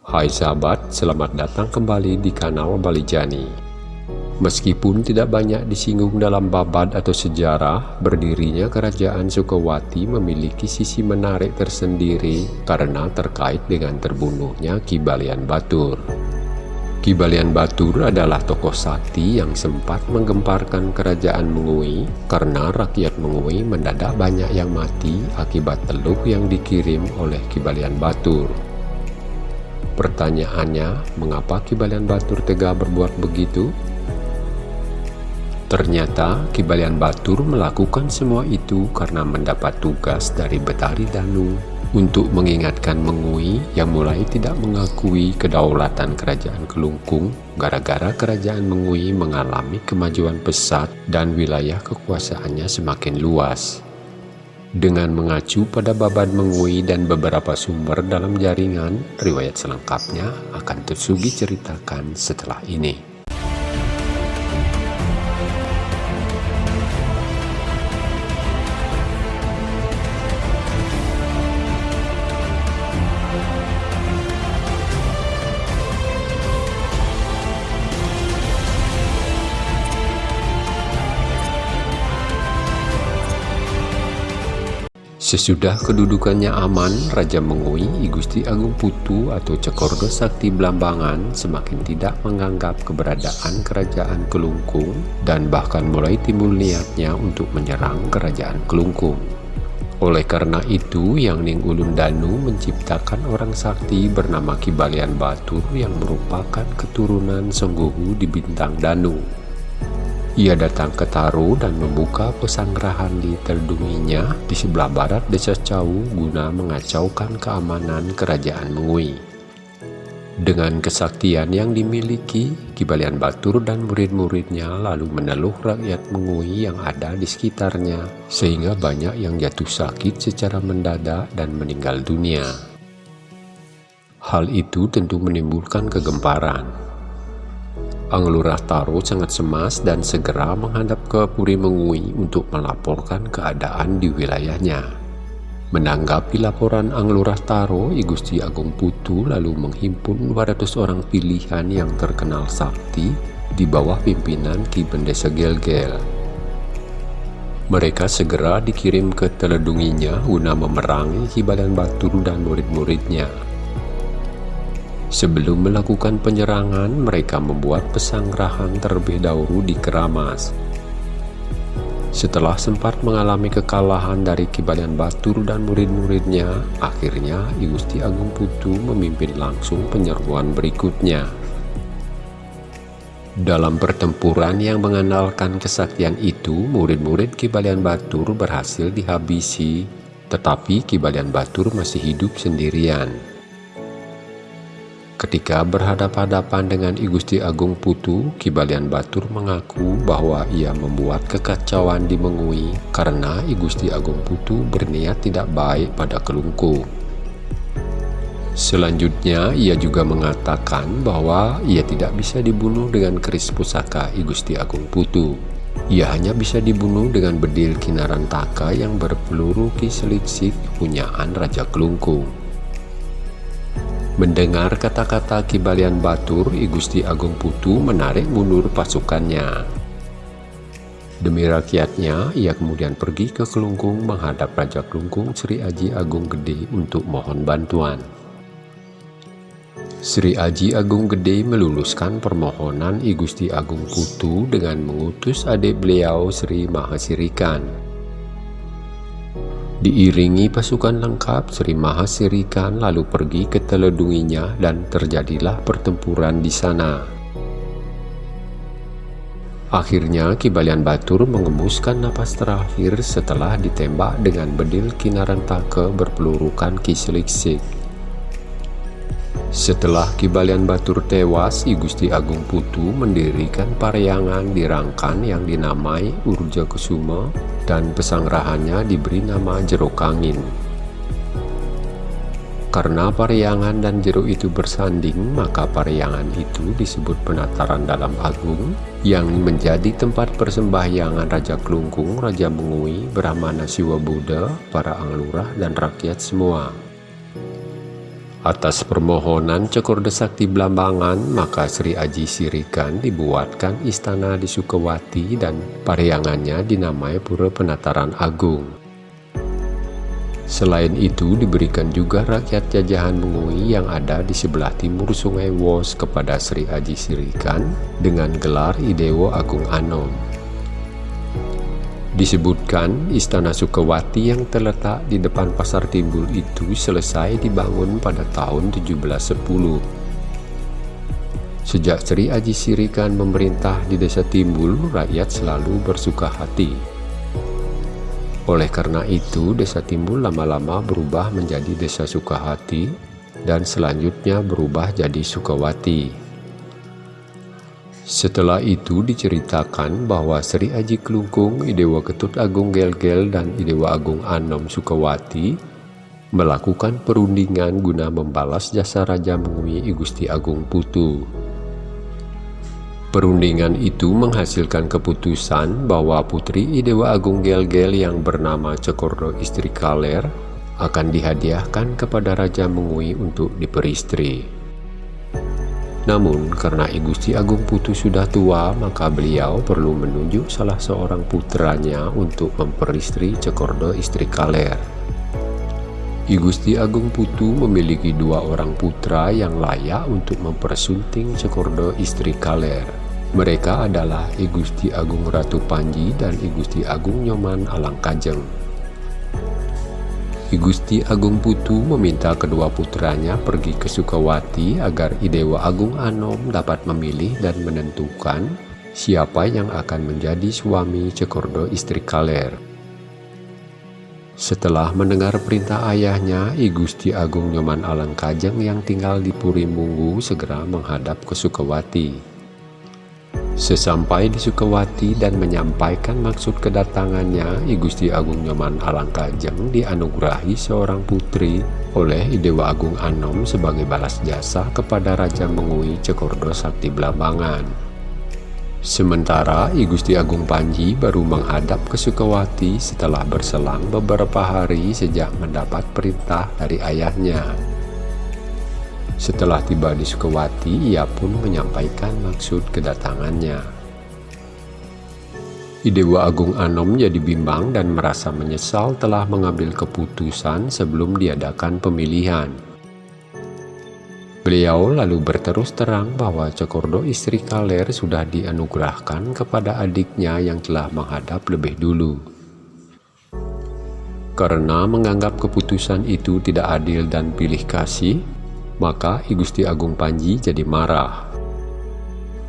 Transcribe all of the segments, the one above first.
Hai sahabat, selamat datang kembali di kanal Balijani. Meskipun tidak banyak disinggung dalam babad atau sejarah, berdirinya kerajaan Sukawati memiliki sisi menarik tersendiri karena terkait dengan terbunuhnya Ki Balian Batur. Ki Balian Batur adalah tokoh sakti yang sempat menggemparkan kerajaan Mengui karena rakyat Mengui mendadak banyak yang mati akibat teluk yang dikirim oleh Ki Balian Batur. Pertanyaannya, mengapa Kibalian Batur tega berbuat begitu? Ternyata Kibalian Batur melakukan semua itu karena mendapat tugas dari Betari Danu untuk mengingatkan Mengui yang mulai tidak mengakui kedaulatan kerajaan Kelungkung gara-gara kerajaan Mengui mengalami kemajuan pesat dan wilayah kekuasaannya semakin luas. Dengan mengacu pada babad mengui dan beberapa sumber dalam jaringan, riwayat selengkapnya akan tersugi ceritakan setelah ini. Sesudah kedudukannya aman, Raja Mengui, Igusti Agung Putu atau Cekordo Sakti Blambangan semakin tidak menganggap keberadaan kerajaan Kelungkung dan bahkan mulai timbul niatnya untuk menyerang kerajaan Kelungkung. Oleh karena itu, Yang Ning Ulun Danu menciptakan orang sakti bernama Kibalian Batur yang merupakan keturunan Sengguhu di Bintang Danu. Ia datang ke Taru dan membuka pesanggrahan di teldunginya di sebelah barat desa Cau guna mengacaukan keamanan kerajaan Mengui. Dengan kesaktian yang dimiliki, Kibalian Batur dan murid-muridnya lalu meneluh rakyat Mengui yang ada di sekitarnya, sehingga banyak yang jatuh sakit secara mendadak dan meninggal dunia. Hal itu tentu menimbulkan kegemparan. Anglurah Taro sangat cemas dan segera menghadap ke Puri Mengui untuk melaporkan keadaan di wilayahnya. Menanggapi laporan Anglurah Taro, I Agung Putu lalu menghimpun 200 orang pilihan yang terkenal sakti di bawah pimpinan Ki Bendesa Gelgel. Mereka segera dikirim ke teledunginya guna memerangi Ki Batur dan murid-muridnya. Sebelum melakukan penyerangan, mereka membuat pesanggrahan terlebih dahulu di Keramas. Setelah sempat mengalami kekalahan dari Kibalian Batur dan murid-muridnya, akhirnya I Gusti Agung Putu memimpin langsung penyeruan berikutnya. Dalam pertempuran yang mengandalkan kesaktian itu, murid-murid Kibalian Batur berhasil dihabisi, tetapi Kibalian Batur masih hidup sendirian. Ketika berhadapan-hadapan dengan I Gusti Agung Putu, Kibalian Batur mengaku bahwa ia membuat kekacauan di Mengui karena I Gusti Agung Putu berniat tidak baik pada Kelungkung. Selanjutnya, ia juga mengatakan bahwa ia tidak bisa dibunuh dengan keris pusaka I Gusti Agung Putu. Ia hanya bisa dibunuh dengan bedil kinaran taka yang berpeluru kiseliksik punyaan Raja Kelungkung. Mendengar kata-kata Kibalian Batur, I Gusti Agung Putu menarik mundur pasukannya. Demi rakyatnya, ia kemudian pergi ke Kelungkung menghadap Raja Kelungkung Sri Aji Agung Gede untuk mohon bantuan. Sri Aji Agung Gede meluluskan permohonan I Gusti Agung Putu dengan mengutus adik beliau Sri Mahasirikan Diiringi pasukan lengkap, Sri Mahasirikan lalu pergi ke teledunginya dan terjadilah pertempuran di sana. Akhirnya Kibalian Batur mengemuskan napas terakhir setelah ditembak dengan bedil Kinarantaka berpelurukan Kiseliksik. Setelah Kibalian Batur tewas, I Gusti Agung Putu mendirikan paryangan di Rangkan yang dinamai Urja Kusuma dan pesanggrahannya diberi nama Jeruk Angin. Karena paryangan dan jeruk itu bersanding, maka paryangan itu disebut penataran dalam agung yang menjadi tempat persembahyangan Raja Kelungkung, Raja Mengui, Brahmana Siwa Buddha, para anglurah, dan rakyat semua. Atas permohonan Cekordo Sakti Blambangan, maka Sri Aji Sirikan dibuatkan istana di Sukawati dan pariangannya dinamai Pura Penataran Agung. Selain itu diberikan juga rakyat jajahan Mengui yang ada di sebelah timur Sungai Wos kepada Sri Aji Sirikan dengan gelar Idewo Agung Anom. Disebutkan Istana Sukawati yang terletak di depan Pasar Timbul itu selesai dibangun pada tahun 1710. Sejak Sri Aji Sirikan memerintah di desa Timbul, rakyat selalu bersuka hati. Oleh karena itu, desa Timbul lama-lama berubah menjadi desa Sukahati dan selanjutnya berubah jadi Sukawati. Setelah itu diceritakan bahwa Sri Aji Klungkung, Idewa Ketut Agung Gelgel, dan Idewa Agung Anom Sukawati melakukan perundingan guna membalas jasa Raja Mengui Gusti Agung Putu. Perundingan itu menghasilkan keputusan bahwa Putri Idewa Agung Gelgel yang bernama Cekordo Istri Kaler akan dihadiahkan kepada Raja Mengui untuk diperistri. Namun, karena I Gusti Agung Putu sudah tua, maka beliau perlu menunjuk salah seorang putranya untuk memperistri Cekordo istri Kaler. I Gusti Agung Putu memiliki dua orang putra yang layak untuk mempersunting Cekordo istri Kaler. Mereka adalah I Gusti Agung Ratu Panji dan I Gusti Agung Nyoman Alangkajeng. Gusti Agung Putu meminta kedua putranya pergi ke Sukawati agar Idewa Agung Anom dapat memilih dan menentukan siapa yang akan menjadi suami Cekordo istri Kaler. Setelah mendengar perintah ayahnya, I Gusti Agung Nyoman Alangkajeng yang tinggal di Puri Munggu segera menghadap ke Sukawati. Sesampai di Sukawati dan menyampaikan maksud kedatangannya, I Gusti Agung Nyoman Alangkajeng dianugerahi seorang putri oleh Idewa Agung Anom sebagai balas jasa kepada Raja Mengui Cekordo Sakti Blambangan. Sementara I Gusti Agung Panji baru menghadap ke Sukawati setelah berselang beberapa hari sejak mendapat perintah dari ayahnya. Setelah tiba di Sukawati, ia pun menyampaikan maksud kedatangannya. Idewa Agung Anom jadi bimbang dan merasa menyesal telah mengambil keputusan sebelum diadakan pemilihan. Beliau lalu berterus terang bahwa Cekordo istri Kaler sudah dianugerahkan kepada adiknya yang telah menghadap lebih dulu. Karena menganggap keputusan itu tidak adil dan pilih kasih, maka I Gusti Agung Panji jadi marah.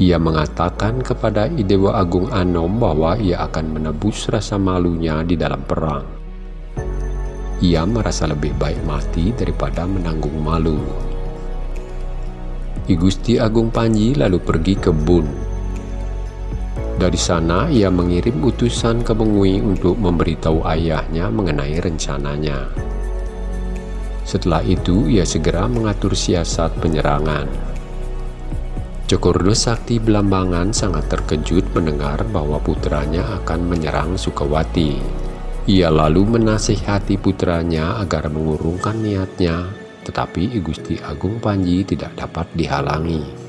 Ia mengatakan kepada Idewa Agung Anom bahwa ia akan menebus rasa malunya di dalam perang. Ia merasa lebih baik mati daripada menanggung malu. I Gusti Agung Panji lalu pergi ke Bun. Dari sana ia mengirim utusan ke Mengui untuk memberitahu ayahnya mengenai rencananya. Setelah itu, ia segera mengatur siasat penyerangan. Cokordo Sakti Belambangan sangat terkejut mendengar bahwa putranya akan menyerang Sukawati. Ia lalu menasihati putranya agar mengurungkan niatnya, tetapi Gusti Agung Panji tidak dapat dihalangi.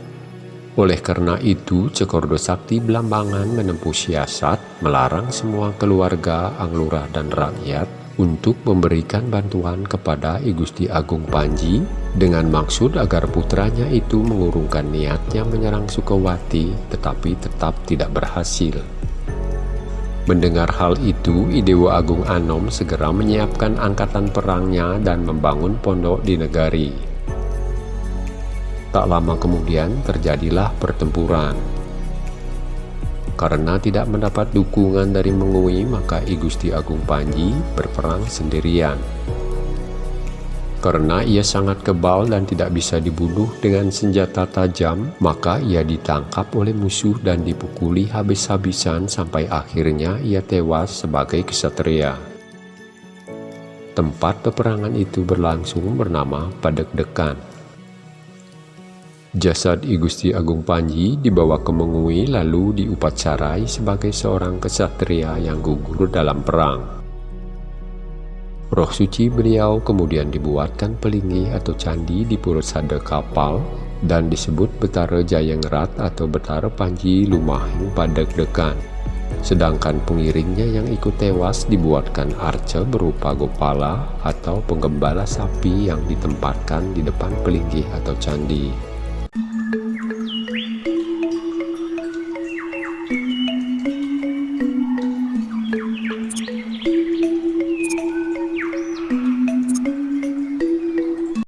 Oleh karena itu, Cekordo Sakti Belambangan menempuh siasat melarang semua keluarga, anglurah, dan rakyat untuk memberikan bantuan kepada I Gusti Agung Panji dengan maksud agar putranya itu mengurungkan niatnya menyerang Sukawati tetapi tetap tidak berhasil. Mendengar hal itu, Idewa Agung Anom segera menyiapkan angkatan perangnya dan membangun pondok di negari. Tak lama kemudian terjadilah pertempuran. Karena tidak mendapat dukungan dari Mengui, maka I Gusti Agung Panji berperang sendirian. Karena ia sangat kebal dan tidak bisa dibunuh dengan senjata tajam, maka ia ditangkap oleh musuh dan dipukuli habis-habisan sampai akhirnya ia tewas sebagai kesatria. Tempat peperangan itu berlangsung bernama Padekdekan. Jasad I Gusti Agung Panji dibawa ke Mengui lalu diupacarai sebagai seorang kesatria yang gugur dalam perang. Roh suci beliau kemudian dibuatkan pelinggi atau candi di purut sada kapal dan disebut Betara Jayengrat atau Betara Panji Lumahing Padek Dekan. Sedangkan pengiringnya yang ikut tewas dibuatkan arca berupa gopala atau penggembala sapi yang ditempatkan di depan pelinggi atau candi.